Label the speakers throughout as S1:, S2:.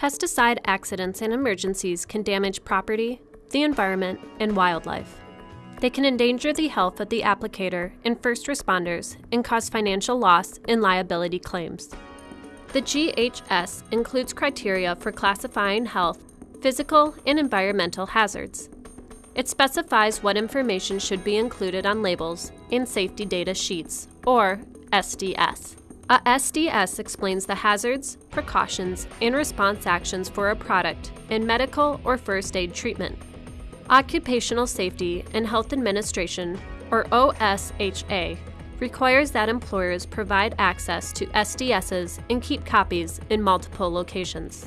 S1: Pesticide accidents and emergencies can damage property, the environment, and wildlife. They can endanger the health of the applicator and first responders and cause financial loss and liability claims. The GHS includes criteria for classifying health, physical, and environmental hazards. It specifies what information should be included on labels and safety data sheets, or SDS. A SDS explains the hazards, precautions, and response actions for a product in medical or first aid treatment. Occupational Safety and Health Administration, or OSHA, requires that employers provide access to SDSs and keep copies in multiple locations.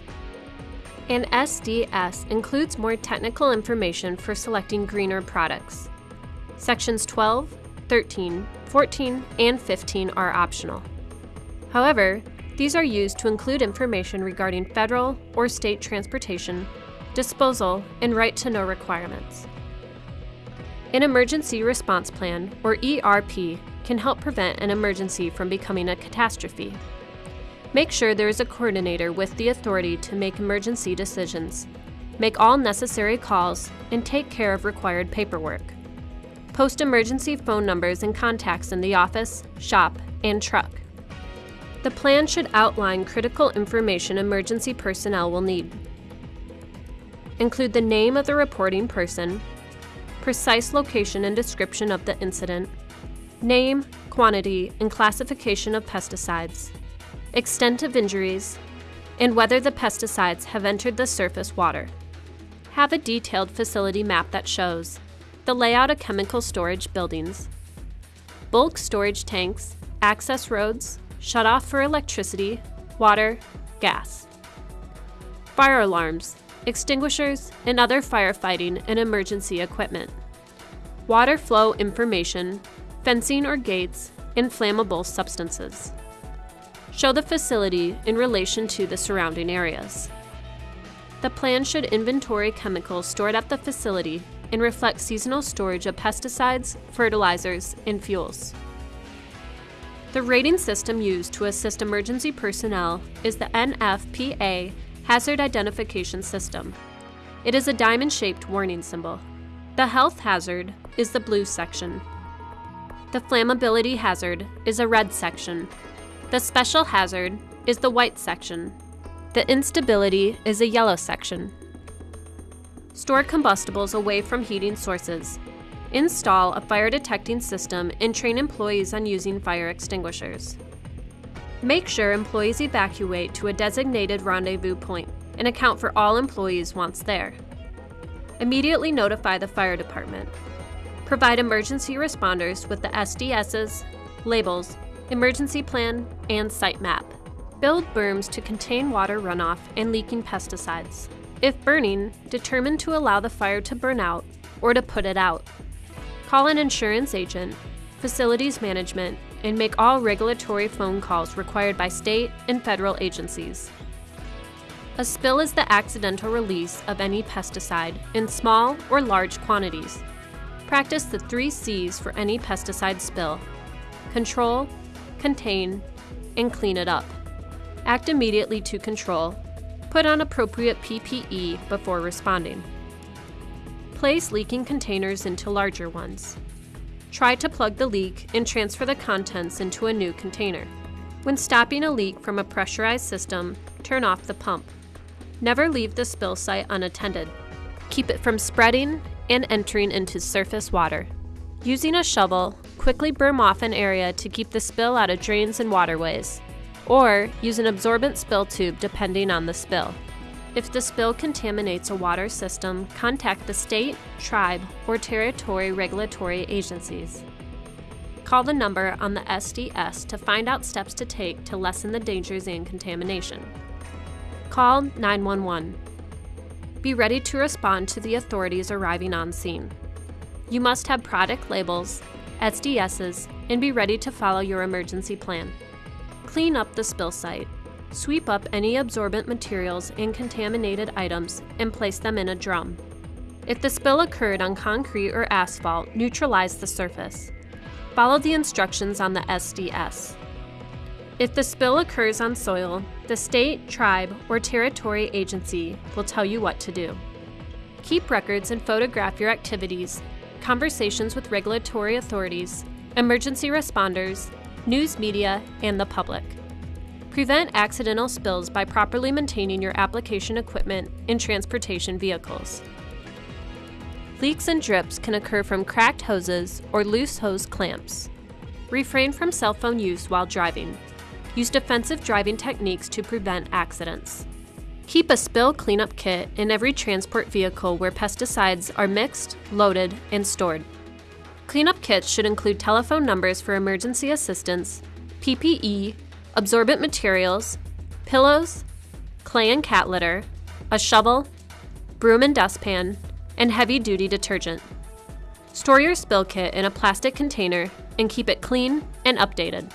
S1: An SDS includes more technical information for selecting greener products. Sections 12, 13, 14, and 15 are optional. However, these are used to include information regarding federal or state transportation, disposal, and right to know requirements. An Emergency Response Plan, or ERP, can help prevent an emergency from becoming a catastrophe. Make sure there is a coordinator with the authority to make emergency decisions, make all necessary calls, and take care of required paperwork. Post emergency phone numbers and contacts in the office, shop, and truck. The plan should outline critical information emergency personnel will need. Include the name of the reporting person, precise location and description of the incident, name, quantity, and classification of pesticides, extent of injuries, and whether the pesticides have entered the surface water. Have a detailed facility map that shows the layout of chemical storage buildings, bulk storage tanks, access roads, shut off for electricity, water, gas. Fire alarms, extinguishers, and other firefighting and emergency equipment. Water flow information, fencing or gates, and flammable substances. Show the facility in relation to the surrounding areas. The plan should inventory chemicals stored at the facility and reflect seasonal storage of pesticides, fertilizers, and fuels. The rating system used to assist emergency personnel is the NFPA Hazard Identification System. It is a diamond-shaped warning symbol. The health hazard is the blue section. The flammability hazard is a red section. The special hazard is the white section. The instability is a yellow section. Store combustibles away from heating sources Install a fire detecting system and train employees on using fire extinguishers. Make sure employees evacuate to a designated rendezvous point and account for all employees once there. Immediately notify the fire department. Provide emergency responders with the SDSs, labels, emergency plan, and site map. Build berms to contain water runoff and leaking pesticides. If burning, determine to allow the fire to burn out or to put it out. Call an insurance agent, facilities management, and make all regulatory phone calls required by state and federal agencies. A spill is the accidental release of any pesticide in small or large quantities. Practice the three C's for any pesticide spill control, contain, and clean it up. Act immediately to control. Put on appropriate PPE before responding. Place leaking containers into larger ones. Try to plug the leak and transfer the contents into a new container. When stopping a leak from a pressurized system, turn off the pump. Never leave the spill site unattended. Keep it from spreading and entering into surface water. Using a shovel, quickly berm off an area to keep the spill out of drains and waterways. Or use an absorbent spill tube depending on the spill. If the spill contaminates a water system, contact the state, tribe, or territory regulatory agencies. Call the number on the SDS to find out steps to take to lessen the dangers and contamination. Call 911. Be ready to respond to the authorities arriving on scene. You must have product labels, SDSs, and be ready to follow your emergency plan. Clean up the spill site Sweep up any absorbent materials and contaminated items and place them in a drum. If the spill occurred on concrete or asphalt, neutralize the surface. Follow the instructions on the SDS. If the spill occurs on soil, the state, tribe, or territory agency will tell you what to do. Keep records and photograph your activities, conversations with regulatory authorities, emergency responders, news media, and the public. Prevent accidental spills by properly maintaining your application equipment and transportation vehicles. Leaks and drips can occur from cracked hoses or loose hose clamps. Refrain from cell phone use while driving. Use defensive driving techniques to prevent accidents. Keep a spill cleanup kit in every transport vehicle where pesticides are mixed, loaded, and stored. Cleanup kits should include telephone numbers for emergency assistance, PPE, absorbent materials, pillows, clay and cat litter, a shovel, broom and dustpan, and heavy duty detergent. Store your spill kit in a plastic container and keep it clean and updated.